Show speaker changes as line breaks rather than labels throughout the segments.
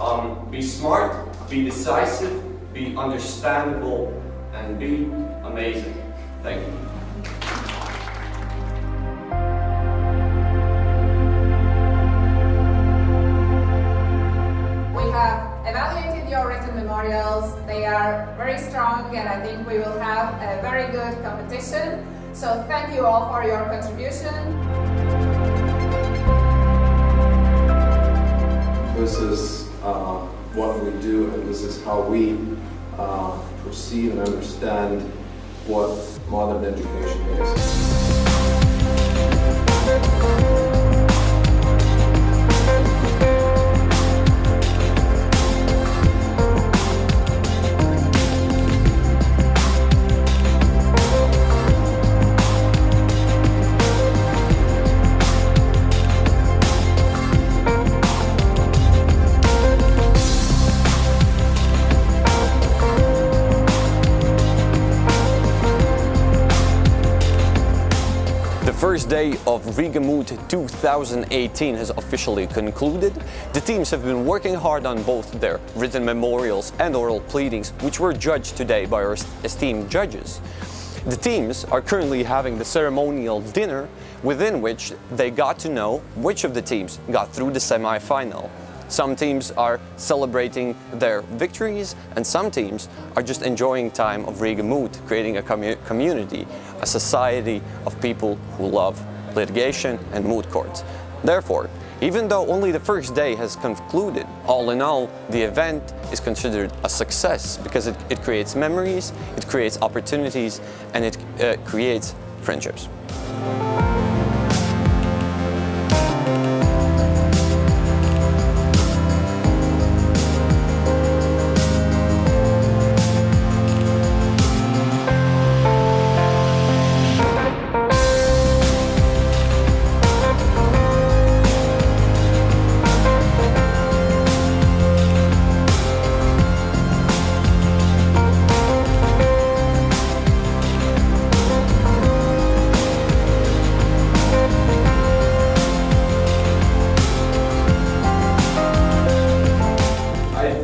Um, be smart, be decisive, be understandable, and be amazing. Thank you.
We have evaluated your written memorials. They are very strong and I think we will have a very good competition. So thank you all for your contribution.
How we uh, perceive and understand what modern education is.
First day of Riga Moot 2018 has officially concluded. The teams have been working hard on both their written memorials and oral pleadings, which were judged today by our esteemed judges. The teams are currently having the ceremonial dinner within which they got to know which of the teams got through the semi-final. Some teams are celebrating their victories and some teams are just enjoying time of Riga Moot, creating a commu community, a society of people who love litigation and moot courts. Therefore, even though only the first day has concluded, all in all, the event is considered a success because it, it creates memories, it creates opportunities, and it uh, creates friendships.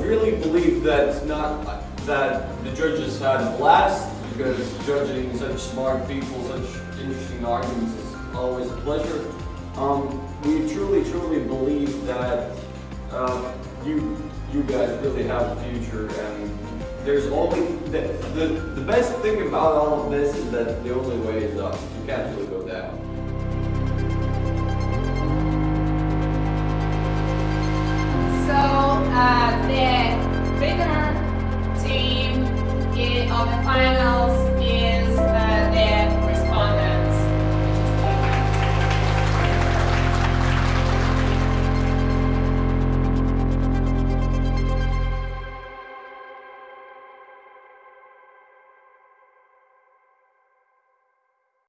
Really believe that not that the judges had a blast because judging such smart people, such interesting arguments is always a pleasure. Um, we truly, truly believe that uh, you you guys really have a future and there's only the, the the best thing about all of this is that the only way is up. You can't really go down.
Uh, the